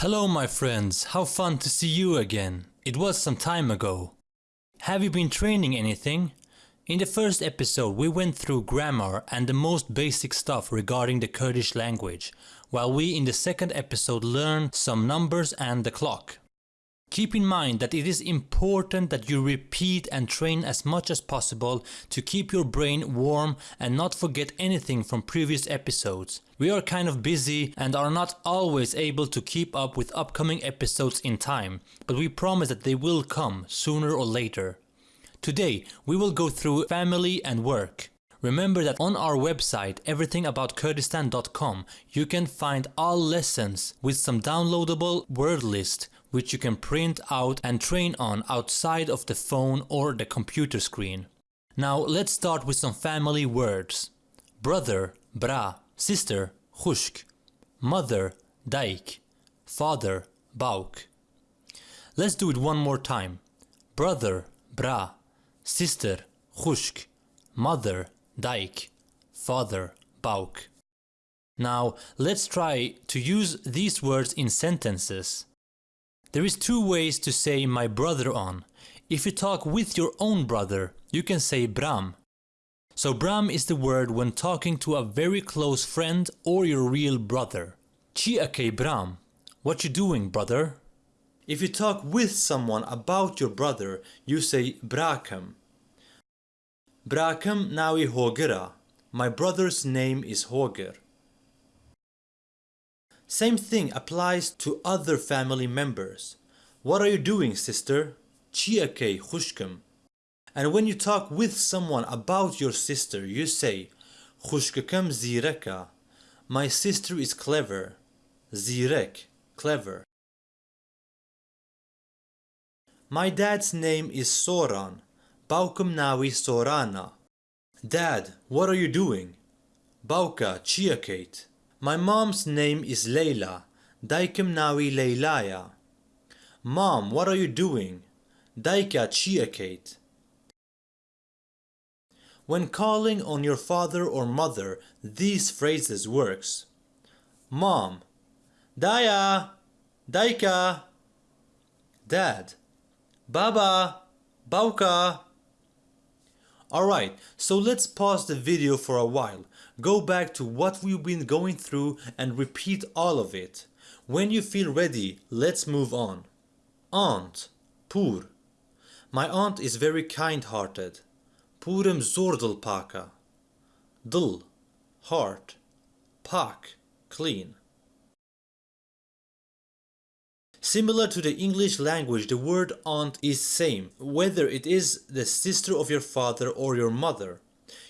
Hello my friends, how fun to see you again. It was some time ago. Have you been training anything? In the first episode we went through grammar and the most basic stuff regarding the Kurdish language, while we in the second episode learned some numbers and the clock. Keep in mind that it is important that you repeat and train as much as possible to keep your brain warm and not forget anything from previous episodes. We are kind of busy and are not always able to keep up with upcoming episodes in time, but we promise that they will come sooner or later. Today we will go through family and work. Remember that on our website everythingaboutkurdistan.com you can find all lessons with some downloadable word list which you can print out and train on outside of the phone or the computer screen. Now let's start with some family words. Brother, bra, sister, khushk, mother, daik, father, bauk. Let's do it one more time. Brother, bra, sister, khushk, mother, daik, father, bauk. Now let's try to use these words in sentences. There is two ways to say my brother on. If you talk with your own brother, you can say bram. So bram is the word when talking to a very close friend or your real brother. Chi Ake bram. What you doing brother? If you talk with someone about your brother, you say brakam. Brakam nawi hogera. My brother's name is Hoger. Same thing applies to other family members. What are you doing sister? Chiake khushkum. And when you talk with someone about your sister, you say Khushkakam zireka. My sister is clever. Zirek, clever. My dad's name is Soran. Baukum nawi Sorana. Dad, what are you doing? Bauka chiakate. My mom's name is Leila. Daikim nawi Leilaya. Mom, what are you doing? Daika chiakate. When calling on your father or mother, these phrases works. Mom, Daya, Daika. Dad, Baba, Bauka. Alright, so let's pause the video for a while Go back to what we've been going through and repeat all of it. When you feel ready, let's move on. Aunt, Pur. My aunt is very kind-hearted. Purem zordel paka. Dil, heart. Pak, clean. Similar to the English language, the word aunt is same, whether it is the sister of your father or your mother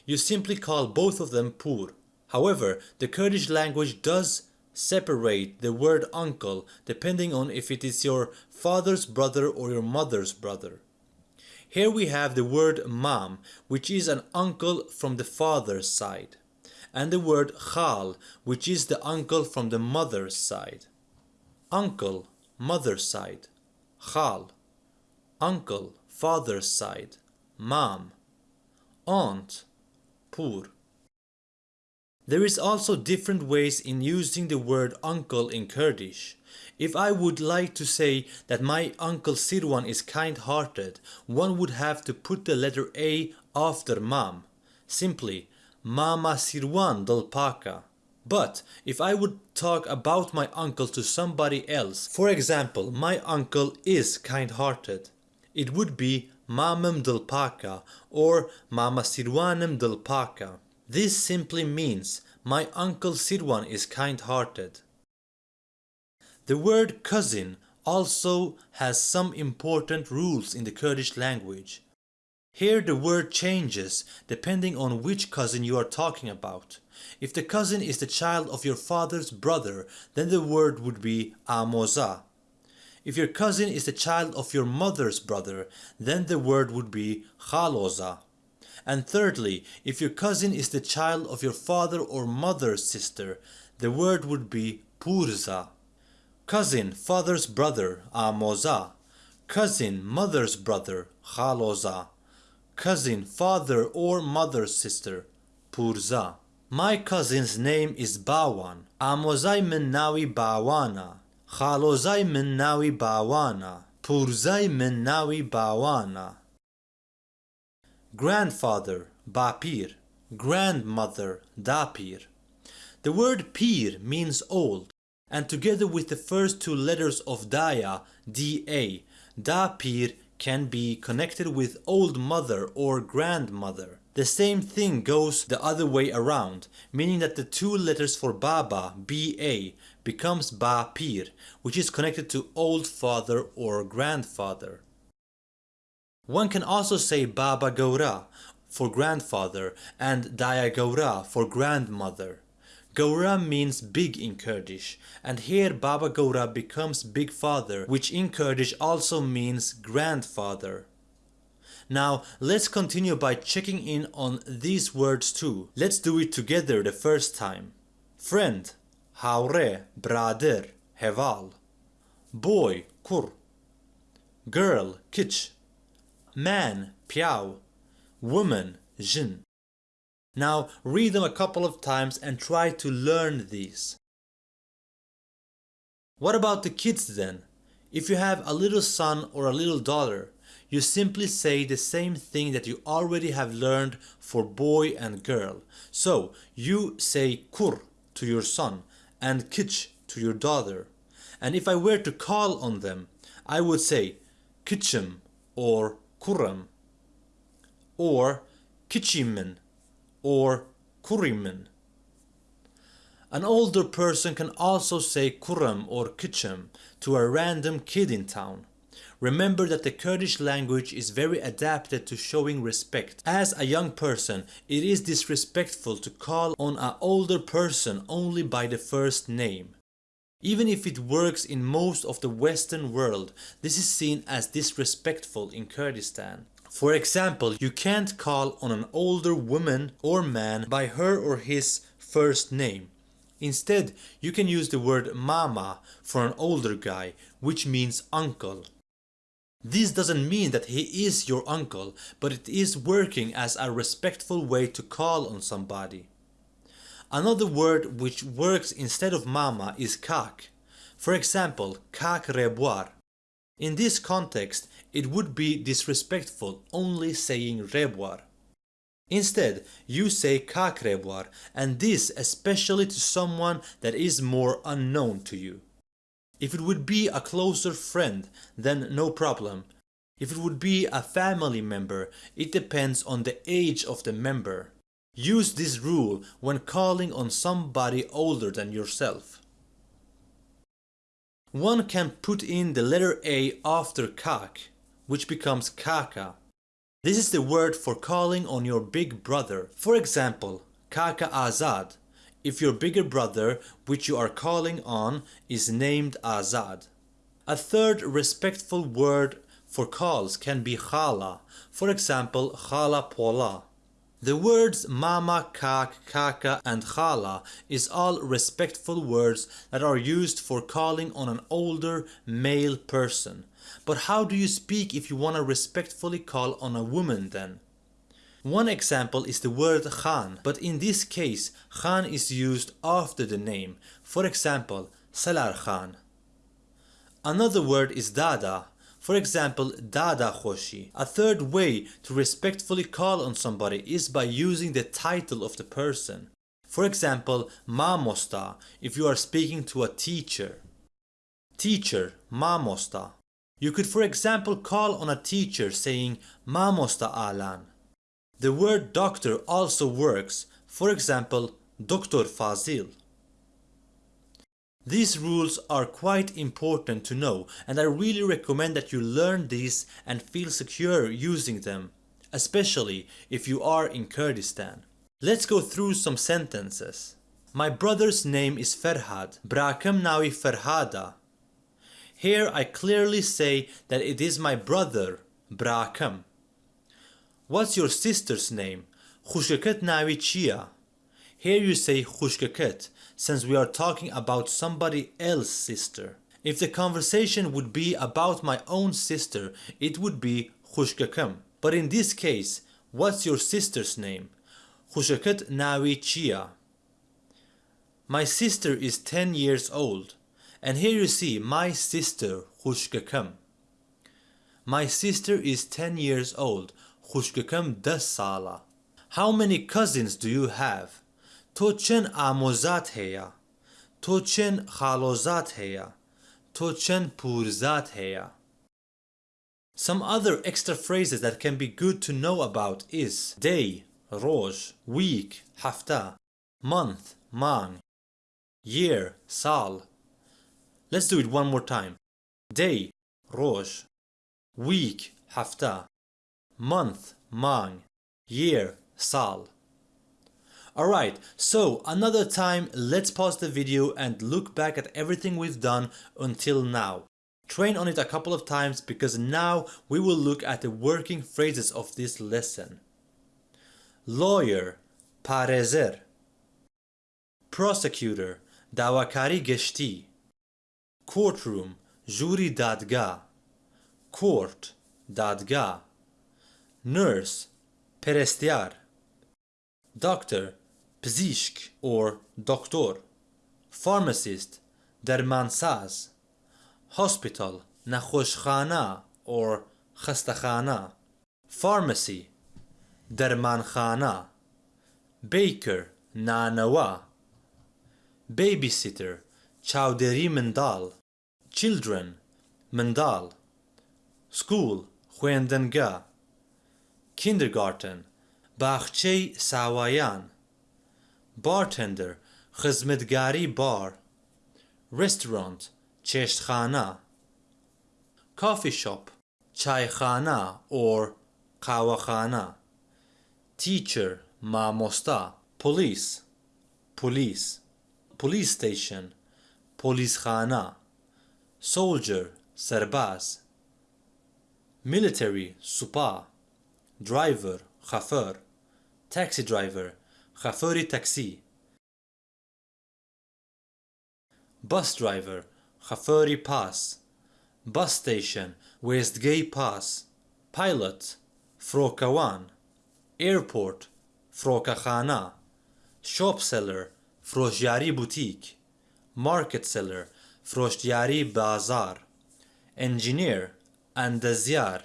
you simply call both of them pur. However, the Kurdish language does separate the word uncle depending on if it is your father's brother or your mother's brother. Here we have the word mam, which is an uncle from the father's side, and the word khal, which is the uncle from the mother's side. Uncle, mother's side. Khal, uncle, father's side. Mam, aunt, pur. There is also different ways in using the word uncle in Kurdish. If I would like to say that my uncle Sirwan is kind-hearted, one would have to put the letter A after mam. Simply, Mama Sirwan Dalpaka. But if I would talk about my uncle to somebody else, for example, my uncle is kind-hearted, it would be Mamam Dalpaka or Mama Sirwanem Dalpaka. This simply means my uncle Sirwan is kind-hearted. The word cousin also has some important rules in the Kurdish language. Here the word changes depending on which cousin you are talking about. If the cousin is the child of your father's brother, then the word would be amoza. If your cousin is the child of your mother's brother, then the word would be khaloza. And thirdly, if your cousin is the child of your father or mother's sister, the word would be purza. Cousin, father's brother, amoza. Cousin, mother's brother, khaloza cousin, father or mother's sister. Purza. My cousin's name is Bawan. Amozai Minnawi Bawana. Khalozai Minnawi Bawana. Purzai Minnawi Bawana. Grandfather Bapir. Grandmother Dapir. The word pir means old and together with the first two letters of daya, da, dapir can be connected with old mother or grandmother. The same thing goes the other way around, meaning that the two letters for Baba, BA, becomes Ba Pir, which is connected to old father or grandfather. One can also say Baba Gaura for grandfather and Daya Gaura for grandmother. Gaura means big in Kurdish, and here Baba Gaura becomes big father, which in Kurdish also means grandfather. Now let's continue by checking in on these words too. Let's do it together the first time. Friend, haure, brader, heval. Boy, kur. Girl, kich. Man, piao. Woman, jin. Now read them a couple of times and try to learn these. What about the kids then? If you have a little son or a little daughter, you simply say the same thing that you already have learned for boy and girl. So you say kur to your son and kich to your daughter. And if I were to call on them, I would say kichim or kuram or kichimin or kurimin. An older person can also say kuram or kichim to a random kid in town. Remember that the Kurdish language is very adapted to showing respect. As a young person, it is disrespectful to call on an older person only by the first name. Even if it works in most of the western world, this is seen as disrespectful in Kurdistan. For example, you can't call on an older woman or man by her or his first name. Instead, you can use the word mama for an older guy, which means uncle. This doesn't mean that he is your uncle, but it is working as a respectful way to call on somebody. Another word which works instead of mama is kak. For example, kak reboar. In this context, it would be disrespectful only saying reboar. Instead, you say kak reboar and this especially to someone that is more unknown to you. If it would be a closer friend, then no problem. If it would be a family member, it depends on the age of the member. Use this rule when calling on somebody older than yourself. One can put in the letter A after kak, which becomes kaka. This is the word for calling on your big brother. For example, kaka azad, if your bigger brother, which you are calling on, is named Azad. A third respectful word for calls can be khala, for example khala pola. The words mama, kak, kaka and khala is all respectful words that are used for calling on an older male person. But how do you speak if you want to respectfully call on a woman then? One example is the word Khan, but in this case Khan is used after the name. For example, Salar Khan. Another word is Dada, for example, Dada Khoshi. A third way to respectfully call on somebody is by using the title of the person. For example, Mamosta if you are speaking to a teacher. Teacher, Mamosta. You could for example call on a teacher saying Mamosta Alan. The word doctor also works, for example, Dr. Fazil. These rules are quite important to know and I really recommend that you learn these and feel secure using them, especially if you are in Kurdistan. Let's go through some sentences. My brother's name is Ferhad, Brakem nawi Ferhada. Here I clearly say that it is my brother, Brakem. What's your sister's name? Khushkaket nawi chia. Here you say Khushkaket since we are talking about somebody else's sister. If the conversation would be about my own sister, it would be Khushkakam. But in this case, what's your sister's name? Khushakat Nawichia. My sister is 10 years old. And here you see my sister Khushkakam. My sister is 10 years old. Khushkakam das sala. How many cousins do you have? تو چند آموزات هیا؟ تو چند خالوزات هیا؟ تو چند پورزات هیا؟ Some other extra phrases that can be good to know about is day, روز, week, hafta, month, mang, year, sal. Let's do it one more time. Day, روز, week, hafta, month, mang, year, sal. Alright, so another time let's pause the video and look back at everything we've done until now. Train on it a couple of times because now we will look at the working phrases of this lesson. Lawyer, parezer. Prosecutor, dawakari geshti. Courtroom, juri dadga. Court, dadga. Nurse, perestiar. Doctor, پزیشک or دکتۆر فارمسیست دەرمانساز هۆسپیتال نەخۆشخانە or خەستەخانە فارمەسی دەرمانخانە بیکر نانەوە بەیبیسیتر چاودێری منداڵ چیلدرن منداڵ سکول خوێندنگە کیندرگارتن باخچەی ساوایان bartender خزمەتگاری بار restaurant چشتخانه coffee shop چایخانه or قهوهخانه teacher مامۆستا police police police station پلیسخانه soldier سرباز military سوپا driver خفر taxi driver خفری تاکسی bus driver Khafuri Pass, Bus Station, Westgate Pass, Pilot, Frokawan, Airport, Frokakhana, Shop Seller, Frosjari Boutique, Market Seller, Frosjari Bazar, Engineer, Andazyar,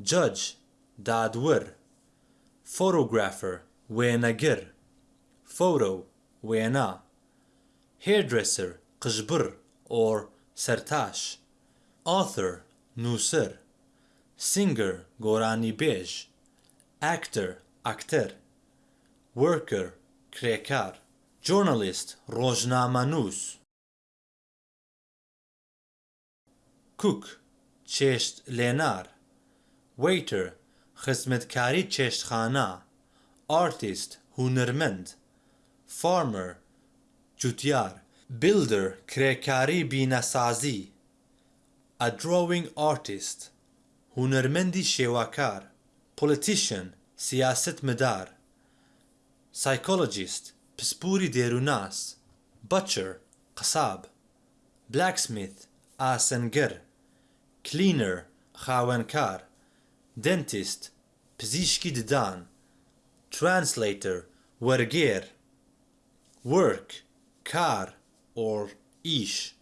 Judge, Dadwir, Photographer, وێنەگر فورە و وێنا hairdresser قژبر or سەرتاش author نووسەر singer گۆرانی بێژ actor ئەکتەر worker کرێکار journalist ڕۆژنامەنووس کوک چێشت لێنار waiter خزمەتکاری چێشتخانە. artist, hunermend, farmer, jutyar, builder, krekari binasazi, a drawing artist, hunărmendi shewakar, politician, siyasetmedar, psychologist, pispuri derunas, butcher, qasab, blacksmith, aşenger, cleaner, khawankar, dentist, pzishki didan, translator وەرگێر work کار or ish.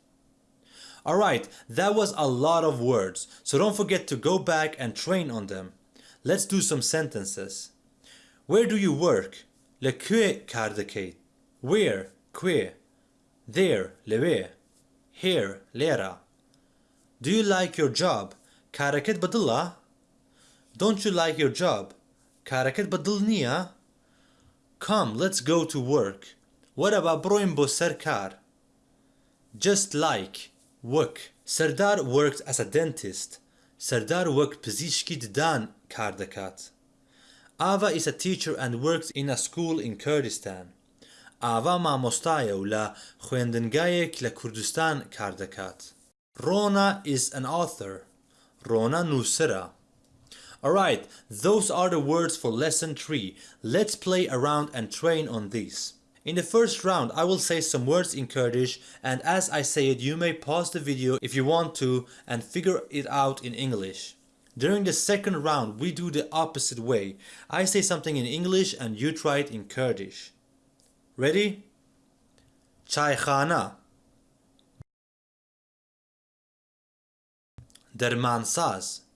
Alright, that was a lot of words, so don't forget to go back and train on them. Let's do some sentences. Where do you work? Le kwe kardekate. Where? Kwe. There, lewe. Here, lera. Do you like your job? Karaket badilla? Don't you like your job? Karaket badilniya? Come, let's go to work. What about broin bo serkar? Just like work. Serdar worked as a dentist. Serdar worked pizishki dan kardakat. Ava is a teacher and works in a school in Kurdistan. Ava مامۆستایە و لە خوێندنگایەک لە کوردستان Rona is an author. Rona nusira. Alright, those are the words for lesson 3. Let's play around and train on these. In the first round I will say some words in Kurdish and as I say it you may pause the video if you want to and figure it out in English. During the second round we do the opposite way. I say something in English and you try it in Kurdish. Ready? Çaykhana Dermansaz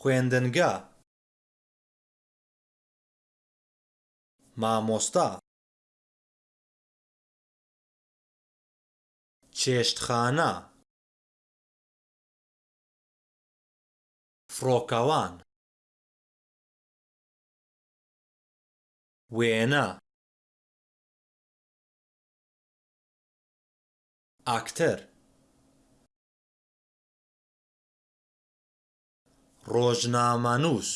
خوێندنگە. مامۆستا. چێشتخانە. فڕۆکەوان. وێنە. ئاکتەر. ڕۆژنامەنووس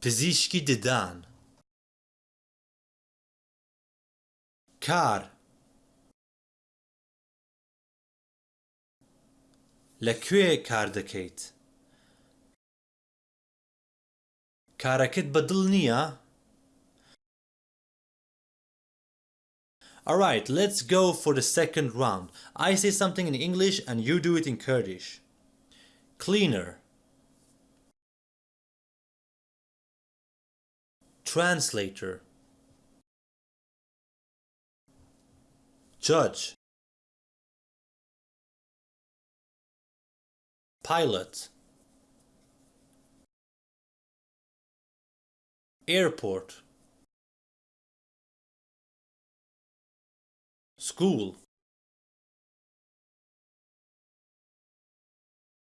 پزیشکی ددان. کار. لەکوێ کار دەکەیت؟ کارەکەت بەدڵ نییە؟ Alright, let's go for the second round. I say something in English and you do it in Kurdish. Cleaner. Translator. Judge. Pilot. Airport. School.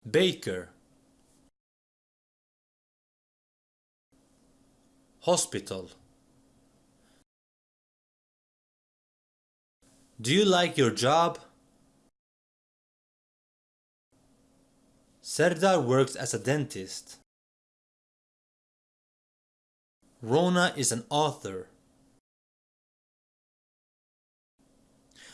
Baker. Hospital. Do you like your job? Serdar works as a dentist. Rona is an author.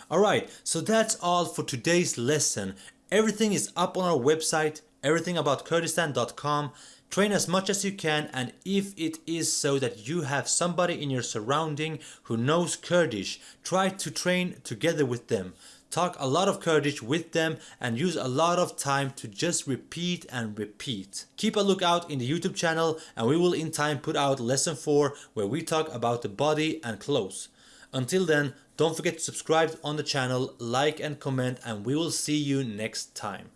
Alright, so that's all for today's lesson. Everything is up on our website, everythingaboutKurdistan.com. Train as much as you can and if it is so that you have somebody in your surrounding who knows Kurdish, try to train together with them. Talk a lot of Kurdish with them and use a lot of time to just repeat and repeat. Keep a lookout in the YouTube channel and we will in time put out lesson 4 where we talk about the body and clothes. Until then, don't forget to subscribe on the channel, like and comment and we will see you next time.